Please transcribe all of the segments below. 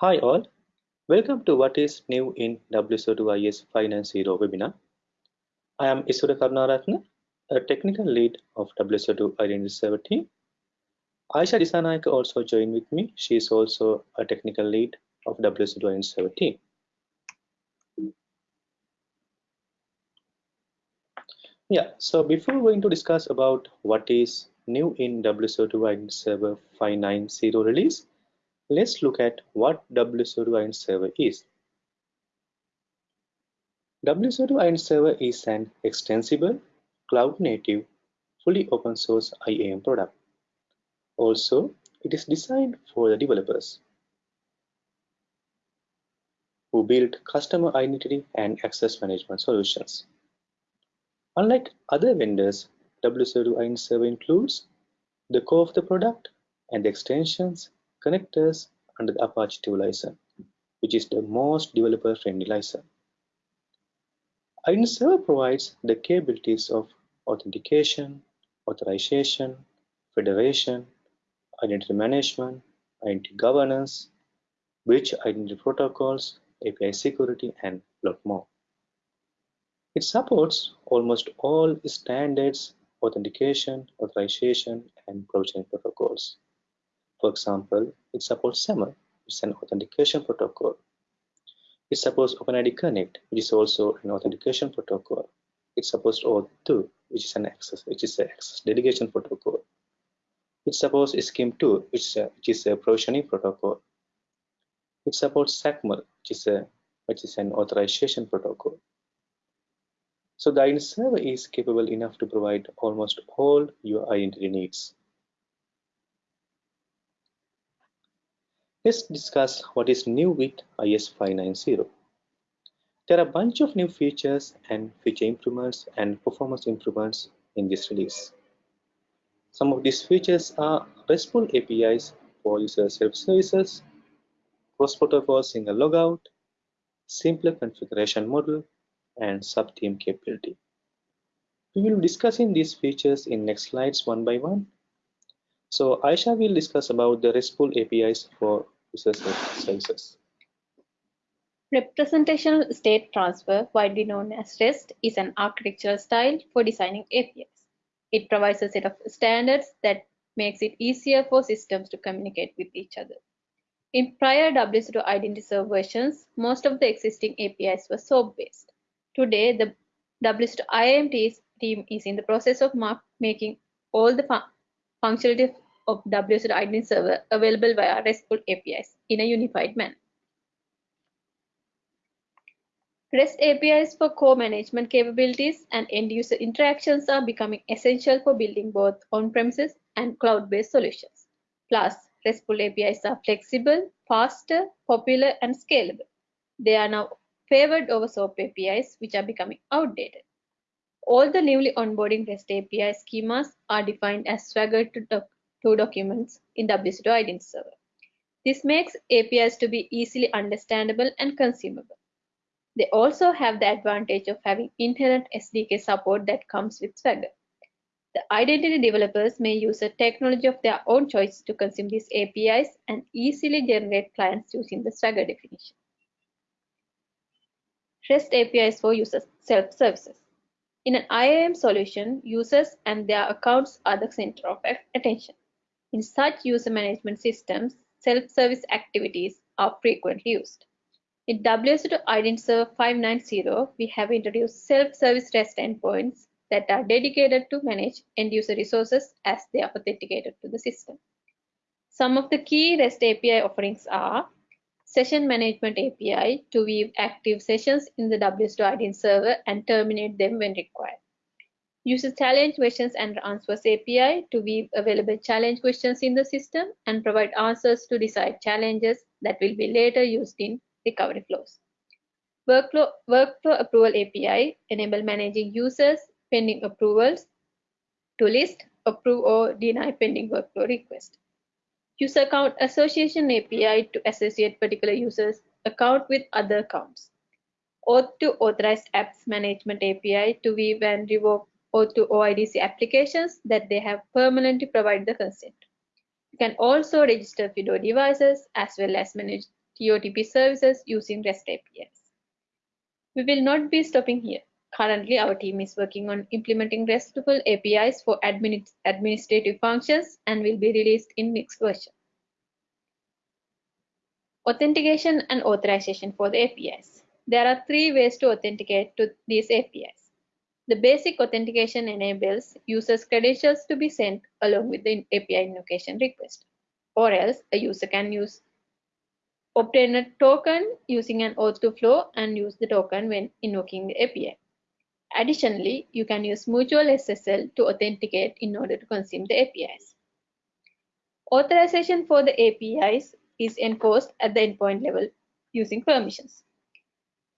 Hi all, welcome to what is new in WSO2 IS 590 webinar. I am Isura Karunaratne, a technical lead of WSO2 Identity Server team. Ayesha Dissanayaka also joined with me. She is also a technical lead of WSO2 Identity Server team. Yeah, so before going to discuss about what is new in WSO2 Identity Server 590 release, Let's look at what WSO2 Identity Server is. WSO2 Identity Server is an extensible, cloud-native, fully open source IAM product. Also, it is designed for the developers who build customer identity and access management solutions. Unlike other vendors, WSO2 Identity Server includes the core of the product and the extensions connectors under the Apache 2 license, which is the most developer-friendly license. Identity Server provides the capabilities of authentication, authorization, federation, identity management, identity governance, bridge identity protocols, API security, and a lot more. It supports almost all standards, authentication, authorization, and provisioning protocols. For example, it supports SAML, which is an authentication protocol. It supports OpenID Connect, which is also an authentication protocol. It supports OAuth2, which is an access, which is an access delegation protocol. It supports SCIM2, which is a, which is a provisioning protocol. It supports XACML, which is a which is an authorization protocol. So the identity server is capable enough to provide almost all your identity needs. Let's discuss what is new with IS 590. There are a bunch of new features and feature improvements and performance improvements in this release. Some of these features are RESTful APIs for user self-services, cross-protocol single logout, simpler configuration model, and sub-theme capability. We will be discussing these features in next slides one by one so Ayesha will discuss about the RESTful APIs for user services. Representational state transfer, widely known as REST, is an architectural style for designing APIs. It provides a set of standards that makes it easier for systems to communicate with each other. In prior WSO2 Identity Server versions, most of the existing APIs were SOAP-based. Today, the WSO2 IAM team is in the process of making all the functionality of WSO2 Identity Server available via RESTful APIs in a unified manner. REST APIs for core management capabilities and end-user interactions are becoming essential for building both on-premises and cloud-based solutions. Plus, RESTful APIs are flexible, faster, popular, and scalable. They are now favored over SOAP APIs, which are becoming outdated. All the newly onboarding REST API schemas are defined as Swagger to, doc to documents in WSO2 Identity Server. This makes APIs to be easily understandable and consumable. They also have the advantage of having inherent SDK support that comes with Swagger. The identity developers may use a technology of their own choice to consume these APIs and easily generate clients using the Swagger definition. REST APIs for user self-services. In an IAM solution, users and their accounts are the center of attention. In such user management systems, self-service activities are frequently used. In WSO2 Identity Server 590, we have introduced self-service REST endpoints that are dedicated to manage end-user resources as they are authenticated to the system. Some of the key REST API offerings are Session Management API to weave active sessions in the WSO2 Identity server and terminate them when required. Uses challenge questions and answers API to weave available challenge questions in the system and provide answers to decide challenges that will be later used in recovery flows. Workflow, workflow Approval API enable managing users pending approvals to list, approve, or deny pending workflow request. User account association API to associate particular users account with other accounts. Auth to authorized apps management API to weave and revoke auth to OIDC applications that they have permanently provided the consent. You can also register FIDO devices as well as manage TOTP services using REST APIs. We will not be stopping here. Currently, our team is working on implementing RESTful APIs for admin administrative functions and will be released in next version. Authentication and authorization for the APIs. There are three ways to authenticate to these APIs. The basic authentication enables users' credentials to be sent along with the API invocation request, or else a user can use obtain a token using an OAuth2 flow and use the token when invoking the API. Additionally, you can use mutual SSL to authenticate in order to consume the APIs. Authorization for the APIs is enforced at the endpoint level using permissions.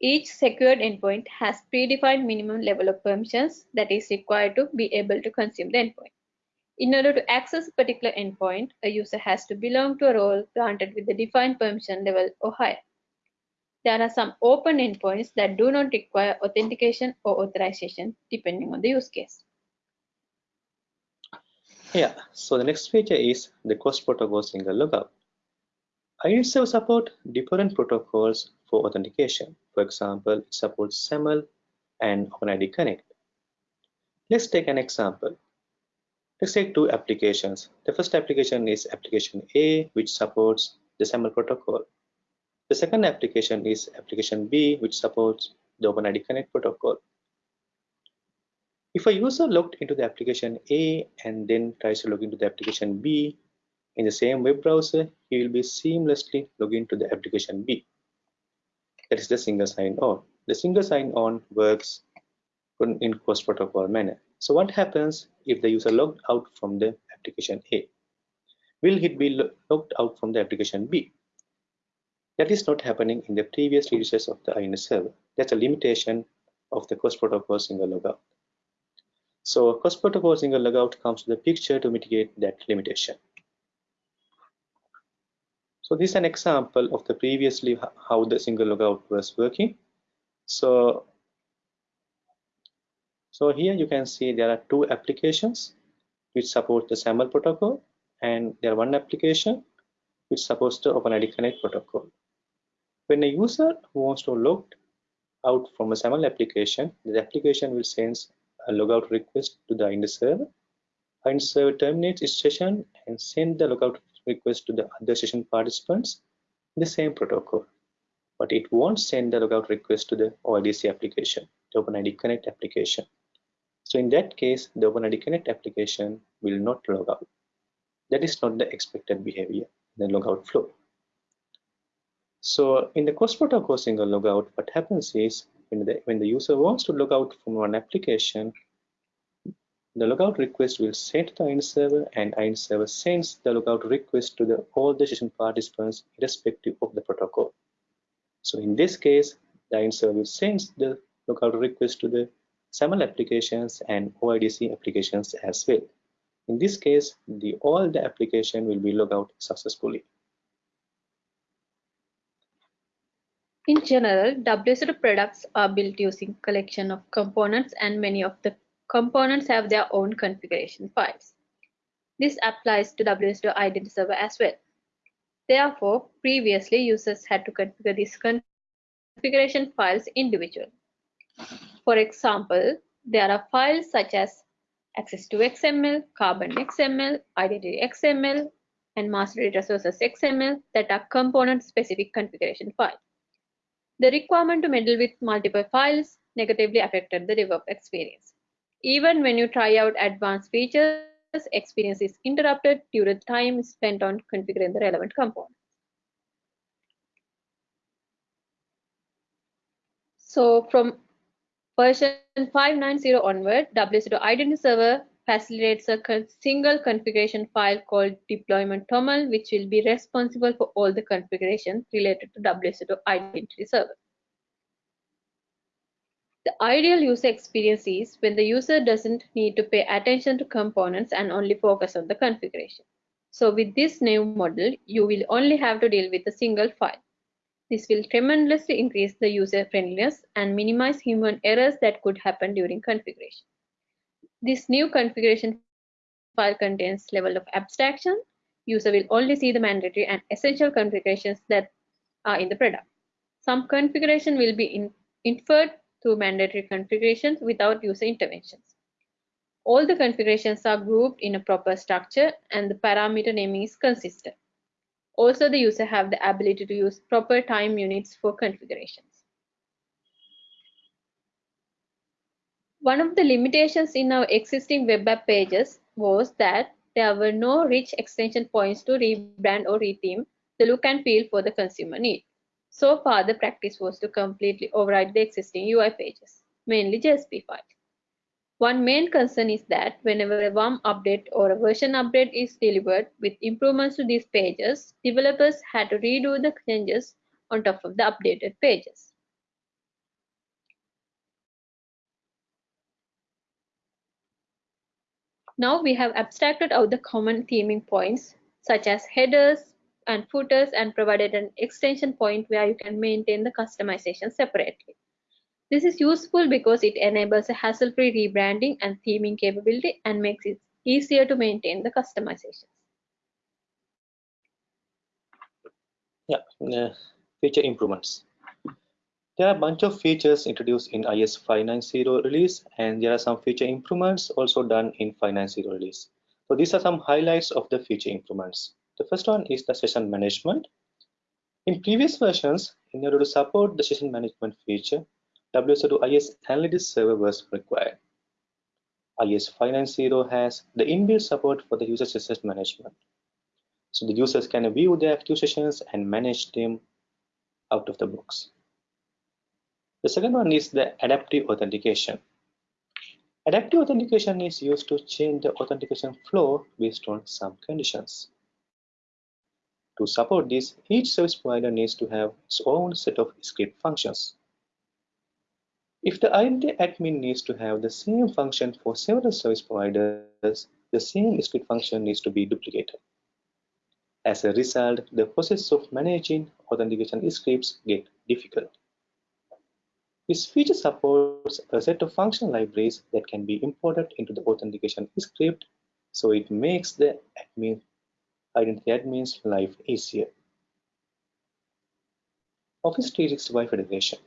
Each secured endpoint has predefined minimum level of permissions that is required to be able to consume the endpoint. In order to access a particular endpoint, a user has to belong to a role granted with the defined permission level or higher. There are some open endpoints that do not require authentication or authorization depending on the use case. Yeah, so the next feature is the cross protocol single logout. IDServe support different protocols for authentication. For example, it supports SAML and OpenID Connect. Let's take an example. Let's take two applications. The first application is application A, which supports the SAML protocol. The second application is application B, which supports the OpenID Connect protocol. If a user logged into the application A and then tries to log into the application B in the same web browser, he will be seamlessly log into the application B. That is the single sign-on. The single sign-on works in cross-protocol manner. So what happens if the user logged out from the application A? Will he be logged out from the application B? That is not happening in the previous releases of the INS server. That's a limitation of the cross protocol single logout. So cross protocol single logout comes to the picture to mitigate that limitation. So this is an example of the previously how the single logout was working. So, so here you can see there are two applications which support the SAML protocol and there are one application which supports the OpenID Connect protocol. When a user wants to log out from a SAML application, the application will send a logout request to the IND server. IND server terminates its session and send the logout request to the other session participants in the same protocol. But it won't send the logout request to the OIDC application, the OpenID Connect application. So in that case, the OpenID Connect application will not log out. That is not the expected behavior in the logout flow. So in the cross protocol single logout, what happens is when the, when the user wants to log out from one application, the logout request will send to the IND server and IND server sends the logout request to the all the session participants irrespective of the protocol. So in this case, the IND server sends the logout request to the SAML applications and OIDC applications as well. In this case, the all the application will be logged out successfully. In general, WSO2 products are built using collection of components and many of the components have their own configuration files. This applies to WSO2 Identity Server as well. Therefore, previously users had to configure these configuration files individually. For example, there are files such as axis2 XML, carbon XML, identity XML, and master data sources XML that are component specific configuration files. The requirement to meddle with multiple files negatively affected the DevOps experience. Even when you try out advanced features, experience is interrupted due to time spent on configuring the relevant components. So from version 590 onward, WSO2 Identity Server facilitates a single configuration file called deployment toml, which will be responsible for all the configuration related to WSO2 identity server. The ideal user experience is when the user doesn't need to pay attention to components and only focus on the configuration. So with this new model, you will only have to deal with a single file. This will tremendously increase the user friendliness and minimize human errors that could happen during configuration. This new configuration file contains level of abstraction. User will only see the mandatory and essential configurations that are in the product. Some configuration will be in, inferred through mandatory configurations without user interventions. All the configurations are grouped in a proper structure and the parameter naming is consistent. Also, the user have the ability to use proper time units for configurations. One of the limitations in our existing web app pages was that there were no rich extension points to rebrand or retheme the look and feel for the consumer need. So far, the practice was to completely override the existing UI pages, mainly JSP files. One main concern is that whenever a WUM update or a version update is delivered with improvements to these pages, developers had to redo the changes on top of the updated pages. Now we have abstracted out the common theming points such as headers and footers and provided an extension point where you can maintain the customization separately. This is useful because it enables a hassle-free rebranding and theming capability and makes it easier to maintain the customizations. Yeah, uh, feature improvements. There are a bunch of features introduced in IS 590 release, and there are some feature improvements also done in 590 release. So these are some highlights of the feature improvements. The first one is the session management. In previous versions, in order to support the session management feature, WSO2 IS Analytics server was required. IS 590 has the inbuilt support for the user session management. So the users can view their active sessions and manage them out of the box. The second one is the adaptive authentication. Adaptive authentication is used to change the authentication flow based on some conditions. To support this, each service provider needs to have its own set of script functions. If the identity admin needs to have the same function for several service providers, the same script function needs to be duplicated. As a result, the process of managing authentication scripts get difficult. This feature supports a set of function libraries that can be imported into the authentication script, so it makes the admin, identity admin's life easier. Office 365 Federation.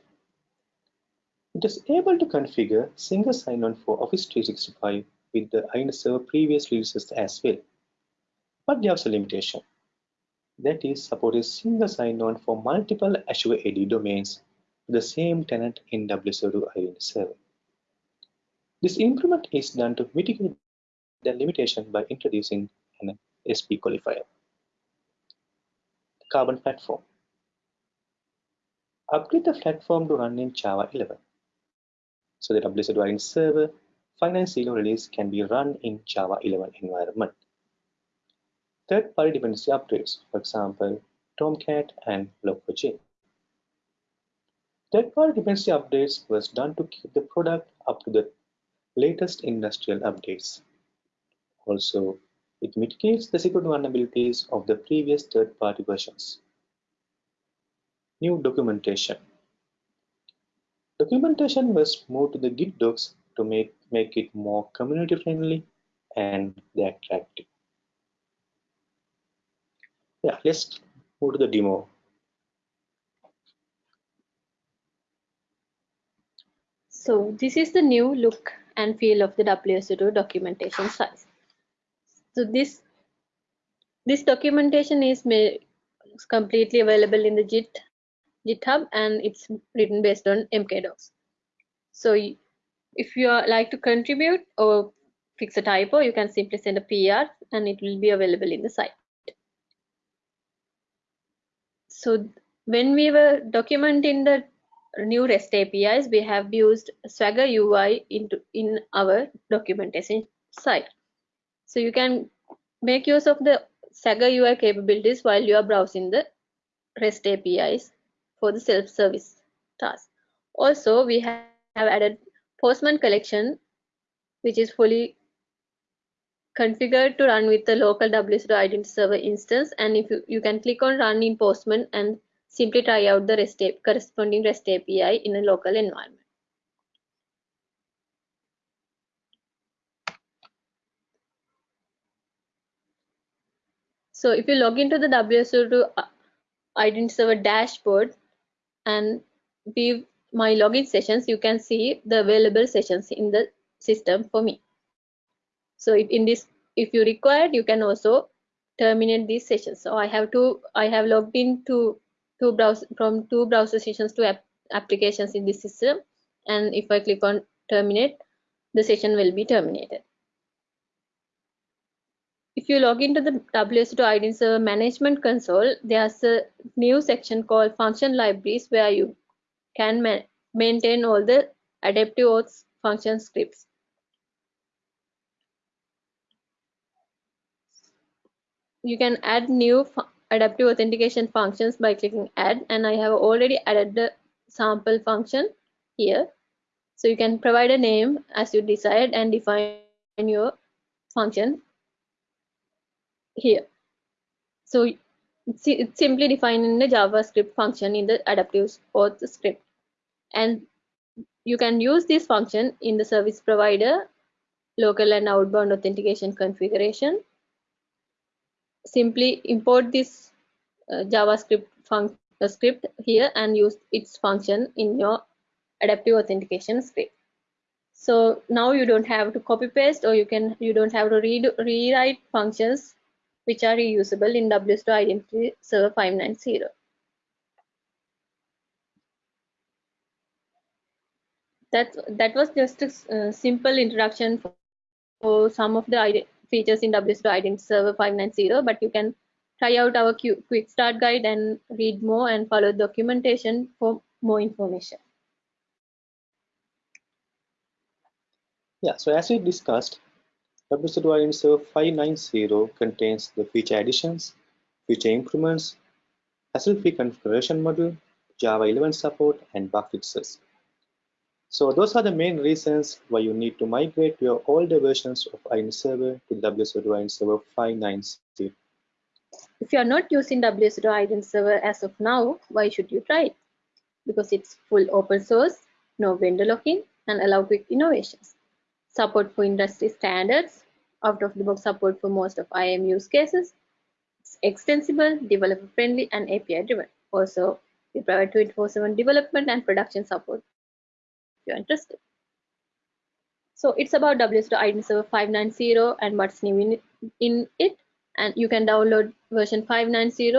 It is able to configure single sign-on for Office 365 with the identity server previous releases as well. But there is a limitation. That is, supporting single sign-on for multiple Azure AD domains the same tenant in WSO2 identity server. This improvement is done to mitigate the limitation by introducing an SP qualifier. The Carbon platform. Upgrade the platform to run in Java 11. So the WSO2 identity server 590 release can be run in Java 11 environment. Third-party dependency upgrades, for example, Tomcat and Log4j. Third-party dependency updates was done to keep the product up to the latest industrial updates. Also, it mitigates the security vulnerabilities of the previous third-party versions. New documentation. Documentation was moved to the Git docs to make, make it more community friendly and attractive. Yeah, let's move to the demo. So this is the new look and feel of the WSO2 documentation size. So this this documentation is completely available in the Git GitHub and it's written based on mkdocs. So if you are like to contribute or fix a typo, you can simply send a PR and it will be available in the site. So when we were documenting the new REST APIs, we have used Swagger UI into in our documentation site. So you can make use of the Swagger UI capabilities while you are browsing the REST APIs for the self-service task. Also, we have added Postman collection, which is fully configured to run with the local WSO2 identity server instance. And if you, you can click on run in Postman and Simply try out the REST corresponding REST API in a local environment. So if you log into the WSO2 uh, identity server dashboard and view my login sessions, you can see the available sessions in the system for me. So if in this, if you require, you can also terminate these sessions. So I have to, I have logged into two browser from two browser sessions to app, applications in this system. And if I click on terminate, the session will be terminated. If you log into the WSO2 Identity Server Management Console, there's a new section called Function Libraries where you can ma maintain all the adaptive auth function scripts. You can add new adaptive authentication functions by clicking add and I have already added the sample function here. So you can provide a name as you decide and define your function here. So it's simply defined in the JavaScript function in the adaptive auth script. And you can use this function in the service provider, local and outbound authentication configuration. Simply import this uh, JavaScript script here and use its function in your adaptive authentication script. So now you don't have to copy paste or you can you don't have to read rewrite functions which are reusable in WSO2 Identity Server 590. That, that was just a uh, simple introduction for, for some of the features in WSO2 Identity Server 590, but you can try out our quick start guide and read more and follow documentation for more information. Yeah, so as we discussed, WSO2 Identity Server 590 contains the feature additions, feature improvements, hassle-free configuration model, Java 11 support, and bug fixes. So those are the main reasons why you need to migrate your older versions of Identity Server to WSO2 Identity Server 590. If you are not using WSO2 Identity Server as of now, why should you try it? Because it's full open source, no vendor lock-in, and allow quick innovations. Support for industry standards, out-of-the-box support for most of IAM use cases. It's extensible, developer-friendly, and API-driven. Also, we provide 24/7 development and production support you're interested. So it's about WSO2 Identity Server 590 and what's new in, in it. And you can download version 590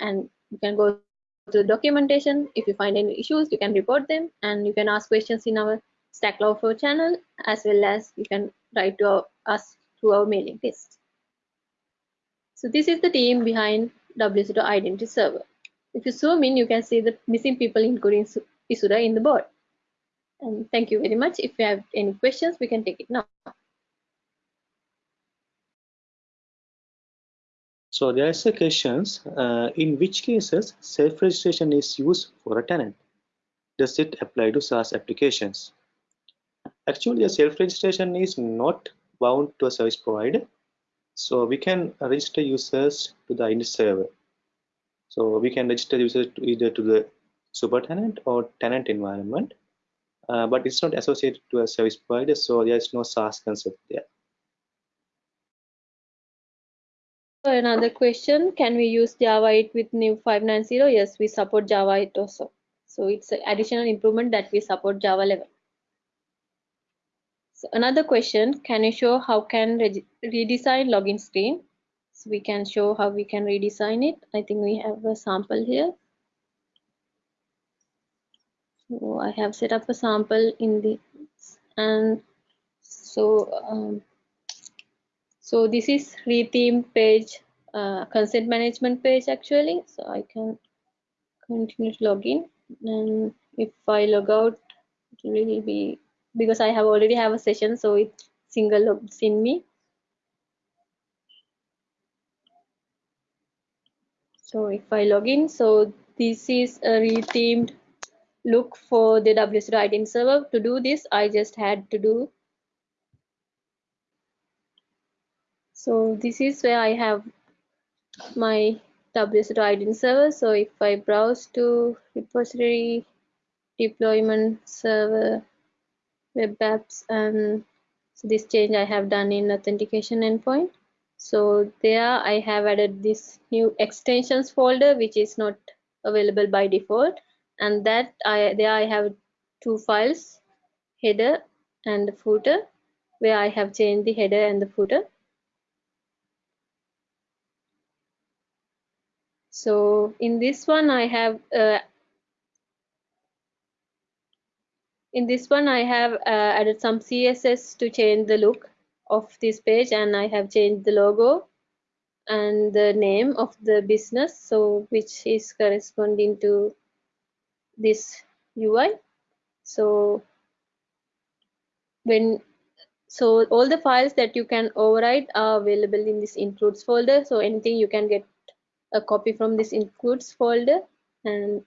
and you can go to the documentation. If you find any issues, you can report them and you can ask questions in our Stack Overflow channel as well as you can write to us through our mailing list. So this is the team behind WSO2 Identity Server. If you zoom in, you can see the missing people including Isura in the board. And thank you very much. If you have any questions, we can take it now. So there is a questions, uh, in which cases self-registration is used for a tenant? Does it apply to SaaS applications? Actually, self-registration is not bound to a service provider. So we can register users to the Identity server. So we can register users to either to the super tenant or tenant environment, uh, but it's not associated to a service provider. So there is no SaaS concept there. Another question, can we use Java 8 with new 590? Yes, we support Java 8 also. So it's an additional improvement that we support Java 11. So another question, can you show how can re redesign login screen? So we can show how we can redesign it. I think we have a sample here. So I have set up a sample in the and so um, so this is retheme page uh, consent management page actually. So I can continue to log in and if I log out it will be because I have already have a session so it single logs in me so if I log in so this is a rethemed look for the WSO2 identity server. To do this I just had to do. So this is where I have my WSO2 identity server. So if I browse to repository deployment server web apps and so this change I have done in authentication endpoint. So there I have added this new extensions folder which is not available by default and that I there I have two files header and footer where I have changed the header and the footer. So in this one I have uh, in this one I have uh, added some CSS to change the look of this page and I have changed the logo and the name of the business so which is corresponding to this UI so when so all the files that you can override are available in this includes folder. So anything you can get a copy from this includes folder. And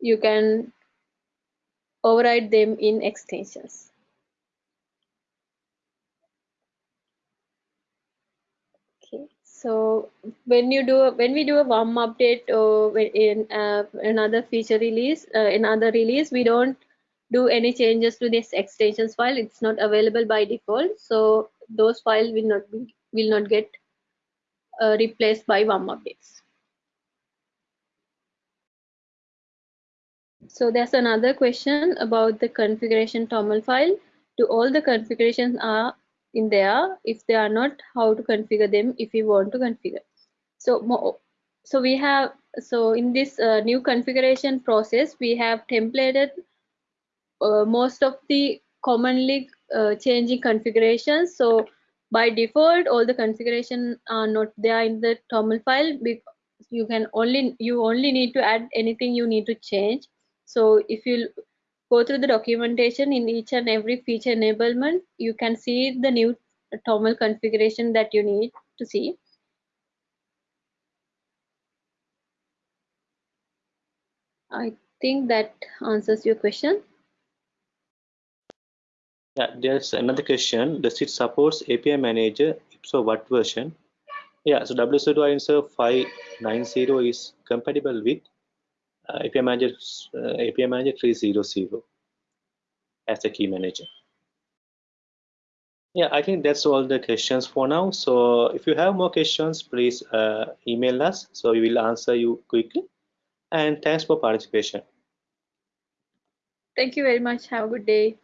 you can override them in extensions so when you do when we do a WUM update or in uh, another feature release uh, another release we don't do any changes to this extensions file. It's not available by default. So those files will not be will not get uh, replaced by WUM updates. So there's another question about the configuration toml file. Do all the configurations are in there if they are not how to configure them if we want to configure. So so we have so in this uh, new configuration process we have templated uh, most of the commonly uh, changing configurations. So by default all the configuration are not there in the toml file you can only you only need to add anything you need to change. So if you go through the documentation in each and every feature enablement, you can see the new toml configuration that you need to see. I think that answers your question. Yeah, there's another question. Does it supports API Manager? If so, what version? Yeah, so WSO2 Answer 590 is compatible with uh, API Manager uh, API Manager 300 as a key manager. Yeah, I think that's all the questions for now. So if you have more questions, please uh, email us. So we will answer you quickly. And thanks for participation. Thank you very much. Have a good day.